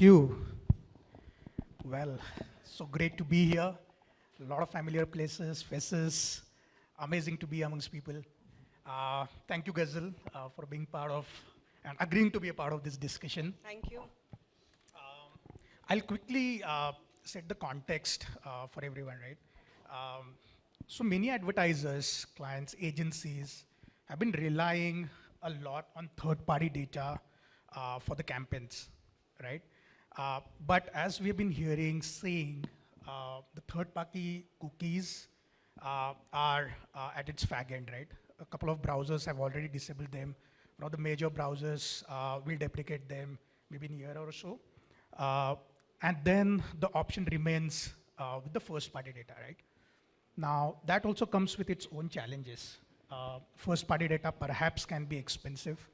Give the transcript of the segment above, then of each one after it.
Thank you. Well, so great to be here. A lot of familiar places, faces. Amazing to be amongst people. Uh, thank you, Ghazal, uh, for being part of and agreeing to be a part of this discussion. Thank you. I'll quickly uh, set the context uh, for everyone, right? Um, so many advertisers, clients, agencies have been relying a lot on third-party data uh, for the campaigns, right? Uh, but as we've been hearing, seeing, uh, the third-party cookies uh, are uh, at its fag end, right? A couple of browsers have already disabled them. One of the major browsers uh, will deprecate them maybe in a year or so. And then the option remains with the first party data, right? Now, that also comes with its own challenges. Uh, first party data perhaps can be expensive,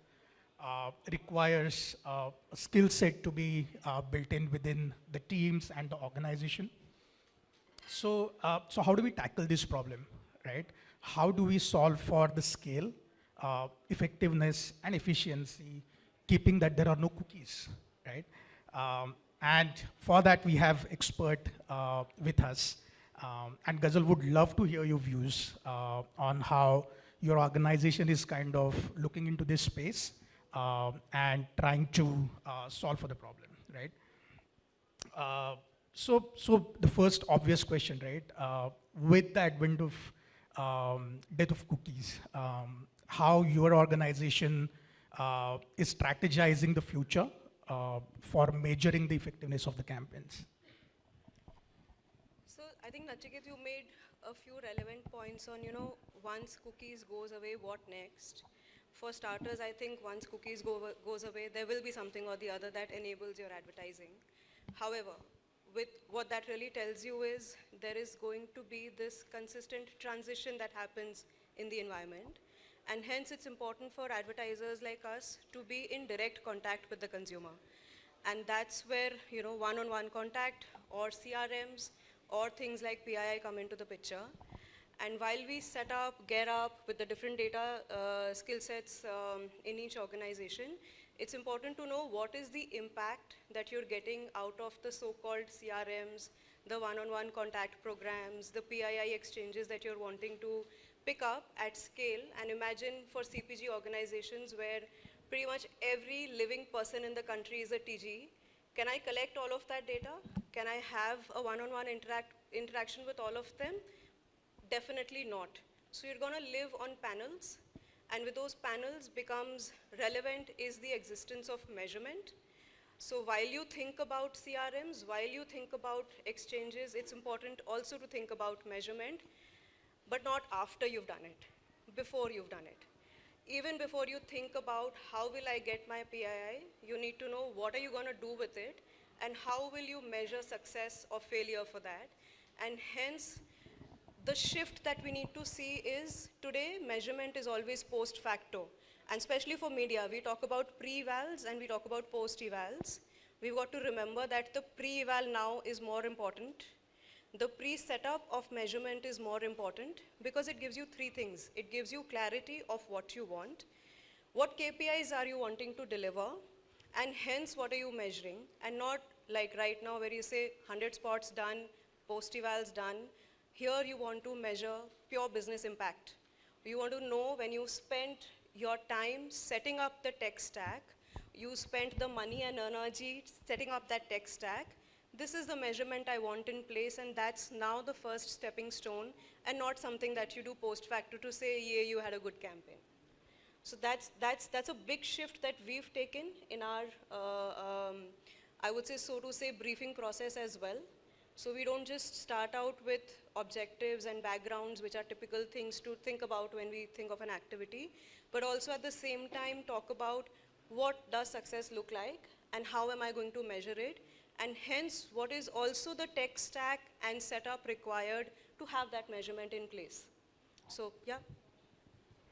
uh, requires uh, a skill set to be uh, built in within the teams and the organization. So, uh, so how do we tackle this problem, right? How do we solve for the scale, uh, effectiveness, and efficiency, keeping that there are no cookies, right? Um, and for that, we have expert with us. Um, and Ghazal would love to hear your views on how your organization is kind of looking into this space um, and trying to uh, solve for the problem, right? Uh, so, so the first obvious question, right? Uh, with the advent of um, death of cookies, um, how your organization uh, is strategizing the future uh, for measuring the effectiveness of the campaigns. So I think Nachiket, you made a few relevant points on, you know, once cookies goes away, what next? For starters, I think once cookies go, goes away, there will be something or the other that enables your advertising. However, with what that really tells you is there is going to be this consistent transition that happens in the environment. And hence it's important for advertisers like us to be in direct contact with the consumer. And that's where, you know, one-on-one contact or CRMs or things like PII come into the picture. And while we set up, gear up with the different data uh, skill sets um, in each organization, it's important to know what is the impact that you're getting out of the so-called CRMs, the one-on-one contact programs, the PII exchanges that you're wanting to pick up at scale. And imagine for CPG organizations where pretty much every living person in the country is a TG. Can I collect all of that data? Can I have a one-on-one interact interaction with all of them? Definitely not. So you're going to live on panels, and with those panels becomes relevant is the existence of measurement. So while you think about CRMs, while you think about exchanges, it's important also to think about measurement, but not after you've done it, before you've done it. Even before you think about how will I get my PII, you need to know what are you going to do with it, and how will you measure success or failure for that. And hence, the shift that we need to see is today measurement is always post facto. And especially for media, we talk about pre-evals and we talk about post-evals. We've got to remember that the pre-eval now is more important. The pre-setup of measurement is more important because it gives you three things. It gives you clarity of what you want, what KPIs are you wanting to deliver, and hence what are you measuring, and not like right now where you say 100 spots done, post-evals done, here you want to measure pure business impact. You want to know when you spent your time setting up the tech stack, you spent the money and energy setting up that tech stack, this is the measurement I want in place and that's now the first stepping stone and not something that you do post facto to say, yeah, you had a good campaign. So that's, that's, that's a big shift that we've taken in our, uh, um, I would say, so to say, briefing process as well. So we don't just start out with objectives and backgrounds, which are typical things to think about when we think of an activity, but also at the same time talk about what does success look like and how am I going to measure it, and hence what is also the tech stack and setup required to have that measurement in place. So yeah.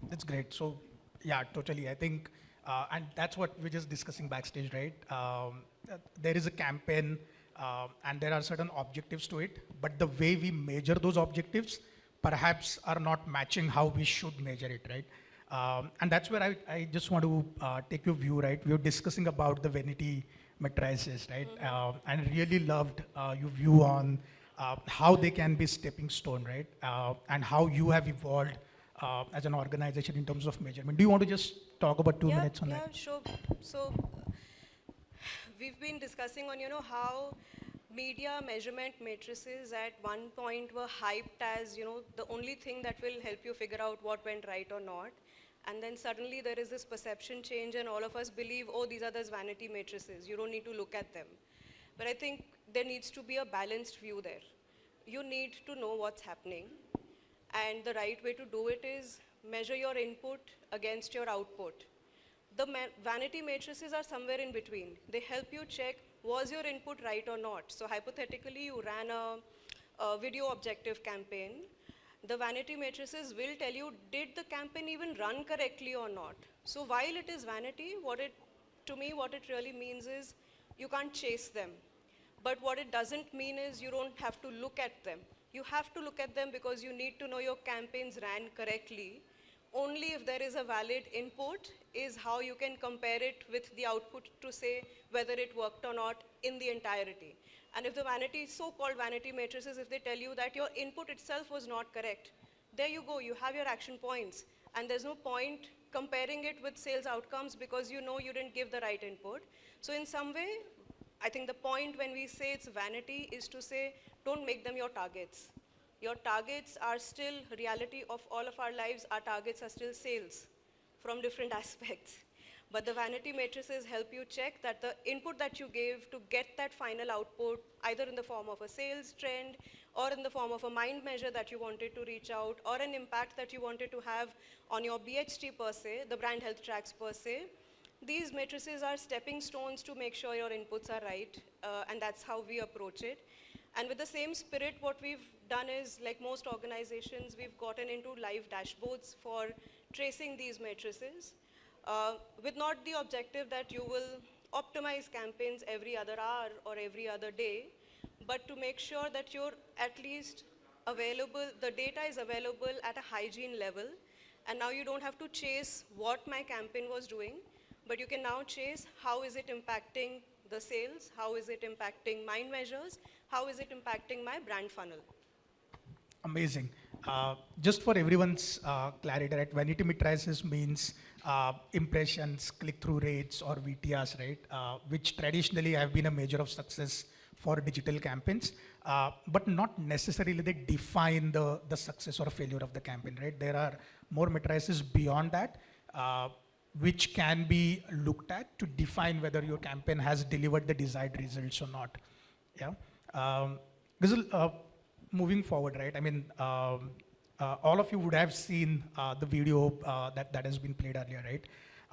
That's great. So yeah, totally. I think, uh, and that's what we're just discussing backstage, right? Um, uh, there is a campaign uh, and there are certain objectives to it, but the way we measure those objectives perhaps are not matching how we should measure it, right? Um, and that's where I, I just want to uh, take your view, right? We were discussing about the vanity matrices, right? Uh, and really loved uh, your view on uh, how they can be stepping stone, right? Uh, and how you have evolved uh, as an organization in terms of measurement. Do you want to just talk about two yeah, minutes on yeah, that? sure. So we've been discussing on, you know, how media measurement matrices at one point were hyped as, you know, the only thing that will help you figure out what went right or not. And then suddenly there is this perception change and all of us believe, oh, these are those vanity matrices. You don't need to look at them. But I think there needs to be a balanced view there. You need to know what's happening. And the right way to do it is measure your input against your output. The vanity matrices are somewhere in between. They help you check was your input right or not. So hypothetically, you ran a, a video objective campaign. The vanity matrices will tell you did the campaign even run correctly or not. So while it is vanity, what it to me what it really means is you can't chase them. But what it doesn't mean is you don't have to look at them. You have to look at them because you need to know your campaigns ran correctly. Only if there is a valid input is how you can compare it with the output to say whether it worked or not in the entirety. And if the vanity, so-called vanity matrices, if they tell you that your input itself was not correct, there you go, you have your action points. And there's no point comparing it with sales outcomes because you know you didn't give the right input. So in some way, I think the point when we say it's vanity is to say, don't make them your targets. Your targets are still reality of all of our lives. Our targets are still sales from different aspects. But the vanity matrices help you check that the input that you gave to get that final output, either in the form of a sales trend or in the form of a mind measure that you wanted to reach out or an impact that you wanted to have on your BHT per se, the brand health tracks per se, these matrices are stepping stones to make sure your inputs are right, uh, and that's how we approach it. And with the same spirit, what we've done is, like most organizations, we've gotten into live dashboards for tracing these matrices, uh, with not the objective that you will optimize campaigns every other hour or every other day, but to make sure that you're at least available, the data is available at a hygiene level, and now you don't have to chase what my campaign was doing, but you can now chase how is it impacting the sales, how is it impacting mind measures, how is it impacting my brand funnel. Amazing. Uh, just for everyone's uh, clarity, right? Vanity metrics means uh, impressions, click-through rates, or VTRs, right? Uh, which traditionally have been a measure of success for digital campaigns, uh, but not necessarily they define the, the success or failure of the campaign, right? There are more metrics beyond that, uh, which can be looked at to define whether your campaign has delivered the desired results or not. Yeah. Um, Ghazal, uh, moving forward, right? I mean, um, uh, all of you would have seen uh, the video uh, that, that has been played earlier, right?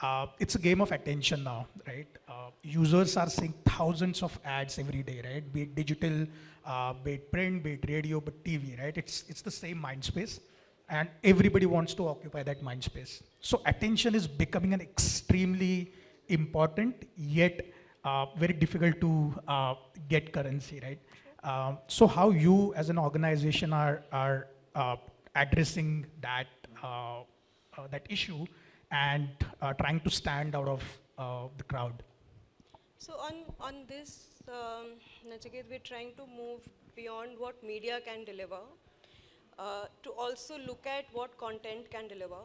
Uh, it's a game of attention now, right? Uh, users are seeing thousands of ads every day, right? Be it digital, be it print, be it radio, but TV, right? It's, it's the same mind space and everybody wants to occupy that mind space. So attention is becoming an extremely important yet uh, very difficult to uh, get currency, right? Um, so how you as an organization are, are uh, addressing that, uh, uh, that issue and uh, trying to stand out of the crowd? So on, on this, um, we're trying to move beyond what media can deliver uh, to also look at what content can deliver.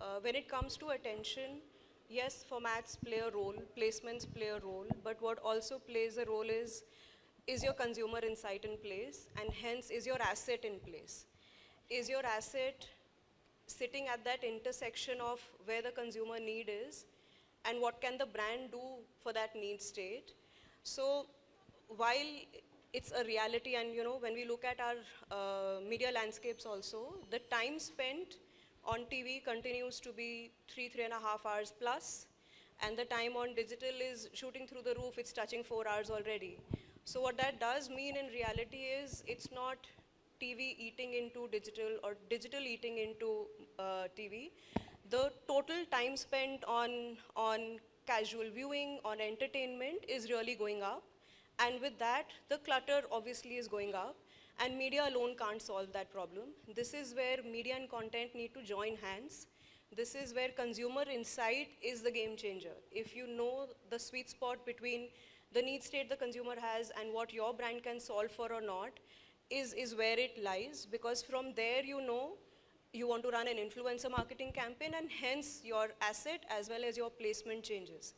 Uh, when it comes to attention, yes, formats play a role, placements play a role, but what also plays a role is, is your consumer insight in place, and hence is your asset in place. Is your asset sitting at that intersection of where the consumer need is, and what can the brand do for that need state? So while it's a reality and you know when we look at our uh, media landscapes also the time spent on tv continues to be three three and a half hours plus and the time on digital is shooting through the roof it's touching four hours already so what that does mean in reality is it's not tv eating into digital or digital eating into uh, tv the total time spent on on casual viewing on entertainment is really going up and with that, the clutter obviously is going up, and media alone can't solve that problem. This is where media and content need to join hands. This is where consumer insight is the game changer. If you know the sweet spot between the need state the consumer has and what your brand can solve for or not is, is where it lies because from there you know you want to run an influencer marketing campaign and hence your asset as well as your placement changes.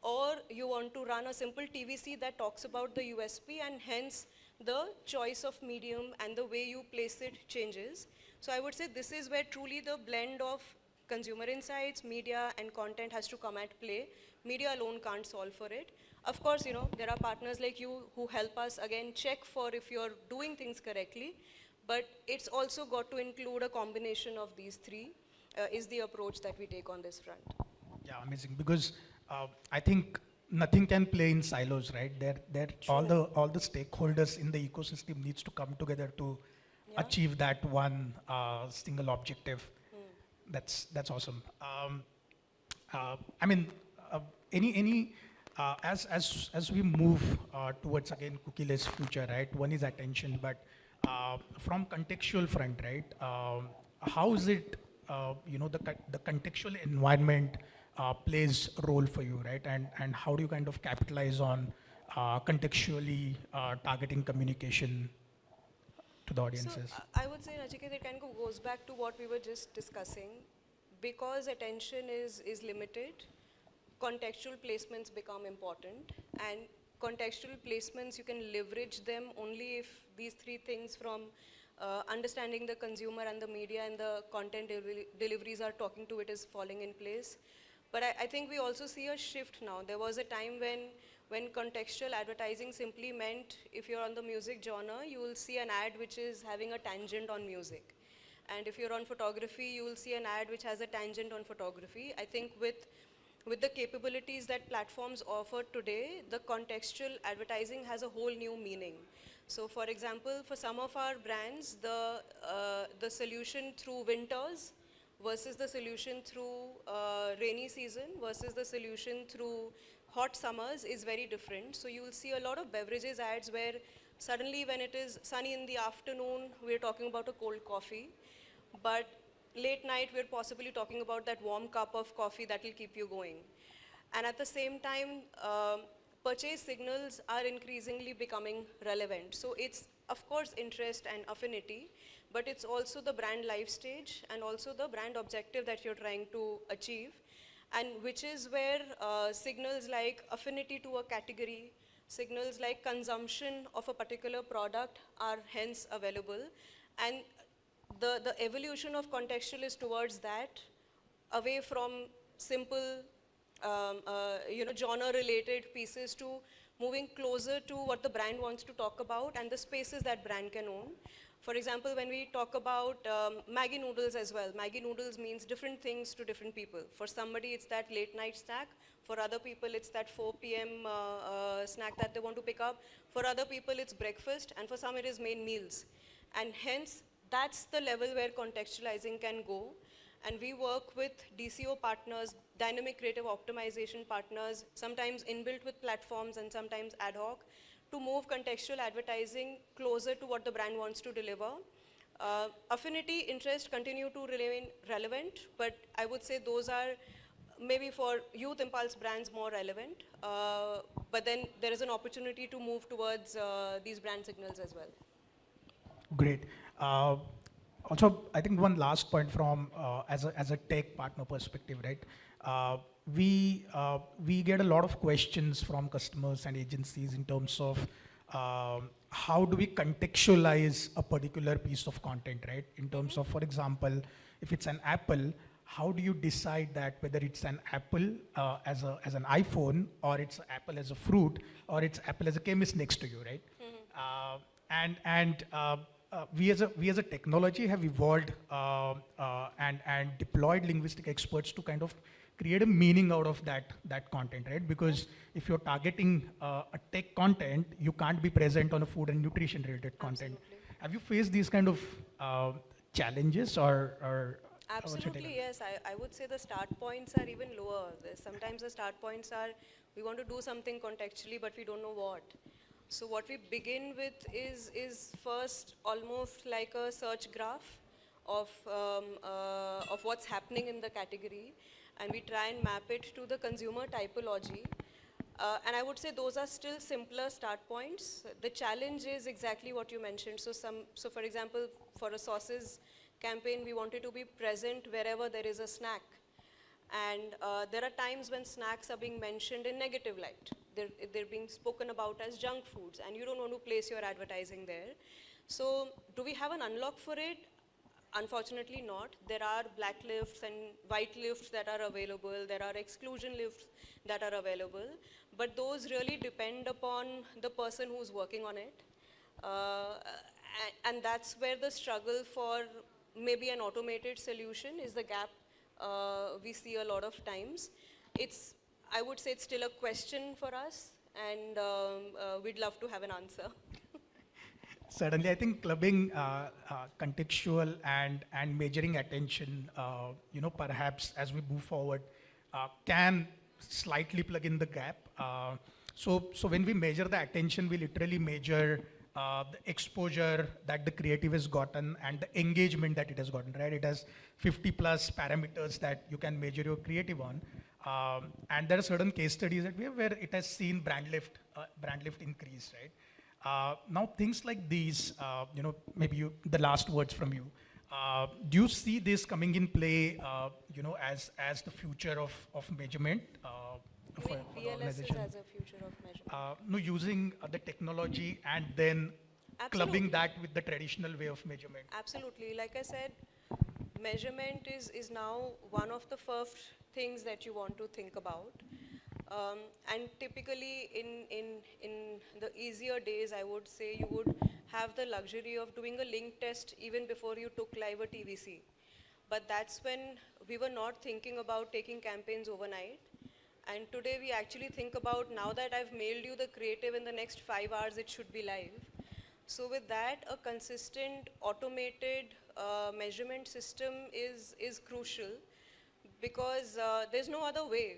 Or you want to run a simple TVC that talks about the USP and hence the choice of medium and the way you place it changes. So I would say this is where truly the blend of consumer insights, media and content has to come at play. Media alone can't solve for it. Of course, you know, there are partners like you who help us again check for if you're doing things correctly, but it's also got to include a combination of these three uh, is the approach that we take on this front. Yeah, amazing. Because uh, I think nothing can play in silos, right? There, there, all the all the stakeholders in the ecosystem needs to come together to Yeah. achieve that one uh, single objective. That's that's awesome. Um, uh, I mean, uh, any any uh, as as as we move uh, towards again cookieless future, right? One is attention, but uh, from contextual front, right? Um, how is it? Uh, you know, the the contextual environment uh, plays a role for you, right? And and how do you kind of capitalize on uh, contextually uh, targeting communication to the audiences? So I I would say, Nachiket, it kind of goes back to what we were just discussing. Because attention is, is limited, contextual placements become important. And contextual placements, you can leverage them only if these three things from uh, understanding the consumer and the media and the content deliveries are talking to it is falling in place. But I, I think we also see a shift now. There was a time when, when contextual advertising simply meant if you're on the music genre, you will see an ad which is having a tangent on music. And if you're on photography, you will see an ad which has a tangent on photography. I think with, with the capabilities that platforms offer today, the contextual advertising has a whole new meaning. So for example, for some of our brands, the, uh, the solution through winters versus the solution through uh, rainy season versus the solution through hot summers is very different. So you will see a lot of beverages ads where suddenly when it is sunny in the afternoon, we're talking about a cold coffee. But late night, we're possibly talking about that warm cup of coffee that will keep you going. And at the same time, um, purchase signals are increasingly becoming relevant. So it's, of course, interest and affinity, but it's also the brand life stage and also the brand objective that you're trying to achieve. And which is where uh, signals like affinity to a category, signals like consumption of a particular product are hence available. And the, the evolution of contextual is towards that, away from simple, um, uh, you know, genre-related pieces to moving closer to what the brand wants to talk about and the spaces that brand can own. For example, when we talk about um, Maggi noodles as well, Maggi noodles means different things to different people. For somebody, it's that late night snack. For other people, it's that 4 p.m. Uh, uh, snack that they want to pick up. For other people, it's breakfast. And for some, it is main meals. And hence, that's the level where contextualizing can go. And we work with DCO partners, dynamic creative optimization partners, sometimes inbuilt with platforms and sometimes ad hoc, to move contextual advertising closer to what the brand wants to deliver. Uh, affinity, interest continue to remain relevant, but I would say those are maybe for youth impulse brands more relevant. Uh, but then there is an opportunity to move towards uh, these brand signals as well. Great. Uh, also, I think one last point from uh, as a as a tech partner perspective, right? Uh, we uh, we get a lot of questions from customers and agencies in terms of um, how do we contextualize a particular piece of content, right? In terms of, for example, if it's an Apple, how do you decide that whether it's an apple uh, as, a, as an iPhone or it's apple as a fruit or it's apple as a chemist next to you, right? Uh, and and uh, uh, we as a we as a technology have evolved uh, uh, and and deployed linguistic experts to kind of create a meaning out of that that content, right? Because if you're targeting uh, a tech content, you can't be present on a food and nutrition related content. Absolutely. Have you faced these kind of uh, challenges or or what's your take on Absolutely, yes. I, I would say the start points are even lower. Sometimes the start points are we want to do something contextually, but we don't know what. So what we begin with is is first almost like a search graph of um, uh, of what's happening in the category, and we try and map it to the consumer typology. Uh, and I would say those are still simpler start points. The challenge is exactly what you mentioned. So, some, so for example, for a sauces campaign, we wanted to be present wherever there is a snack. And uh, there are times when snacks are being mentioned in negative light. They're, they're being spoken about as junk foods, and you don't want to place your advertising there. So, do we have an unlock for it? Unfortunately not. There are black lists and white lists that are available. There are exclusion lists that are available. But those really depend upon the person who's working on it. Uh, a- and that's where the struggle for maybe an automated solution is the gap uh, we see a lot of times. It's, I would say it's still a question for us and um, uh, we'd love to have an answer. Certainly, I think clubbing uh, uh, contextual and, and measuring attention, uh, you know, perhaps as we move forward, uh, can slightly plug in the gap. Uh, so, so when we measure the attention, we literally measure uh, the exposure that the creative has gotten and the engagement that it has gotten, right? It has 50 plus parameters that you can measure your creative on. Um, and there are certain case studies that we have where it has seen brand lift, uh, brand lift increase, right? Uh, now things like these, uh, you know, maybe you, the last words from you. Uh, do you see this coming in play, uh, you know, as as the future of of measurement uh, for, for the BLS is organization? as a future of measurement. Uh, no, using uh, the technology and then Absolutely. clubbing that with the traditional way of measurement. Absolutely. Like I said, measurement is, is now one of the first things that you want to think about. Um, and typically in, in, in the easier days, I would say you would have the luxury of doing a link test even before you took live a TVC. But that's when we were not thinking about taking campaigns overnight. And today we actually think about now that I've mailed you the creative in the next five hours, it should be live. So with that, a consistent automated uh, measurement system is, is crucial because uh, there's no other way.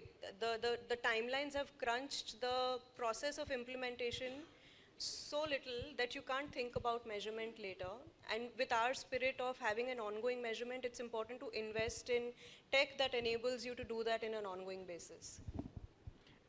The, the, the timelines have crunched the process of implementation so little that you can't think about measurement later. And with our spirit of having an ongoing measurement, it's important to invest in tech that enables you to do that in an ongoing basis.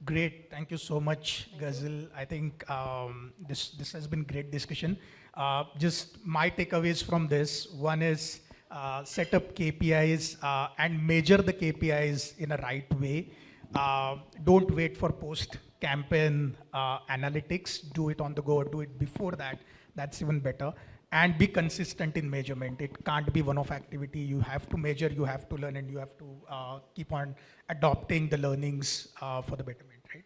Great, thank you so much, Ghazal. I think um, this this has been great discussion. Uh, just my takeaways from this: one is uh, set up KPIs uh, and measure the KPIs in a right way. Uh, don't wait for post campaign uh, analytics. Do it on the go. Do it before that. That's even better. And be consistent in measurement. It can't be one-off activity. You have to measure. You have to learn, and you have to uh, keep on adopting the learnings uh, for the betterment. Right.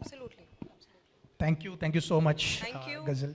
Absolutely. Absolutely. Thank you. Thank you so much, Thank you. Ghazal.